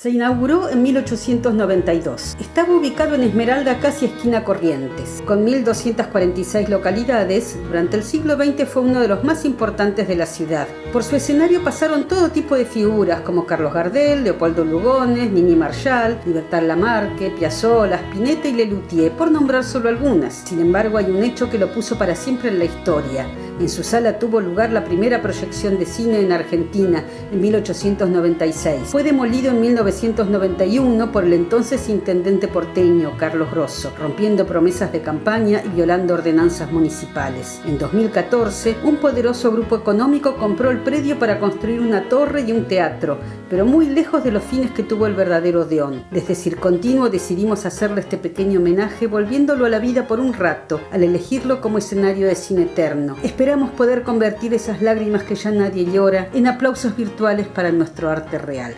Se inauguró en 1892. Estaba ubicado en Esmeralda, casi esquina Corrientes. Con 1.246 localidades, durante el siglo XX fue uno de los más importantes de la ciudad. Por su escenario pasaron todo tipo de figuras como Carlos Gardel, Leopoldo Lugones, Mini Marshall, Libertad Lamarque, Piazzolla, Spinetta y Lelutier, por nombrar solo algunas. Sin embargo, hay un hecho que lo puso para siempre en la historia. En su sala tuvo lugar la primera proyección de cine en Argentina en 1896. Fue demolido en 1991 por el entonces intendente porteño Carlos Grosso, rompiendo promesas de campaña y violando ordenanzas municipales. En 2014, un poderoso grupo económico compró el predio para construir una torre y un teatro, pero muy lejos de los fines que tuvo el verdadero Odeón. Desde Circontinuo decidimos hacerle este pequeño homenaje volviéndolo a la vida por un rato, al elegirlo como escenario de cine eterno. Esperamos poder convertir esas lágrimas que ya nadie llora en aplausos virtuales para nuestro arte real.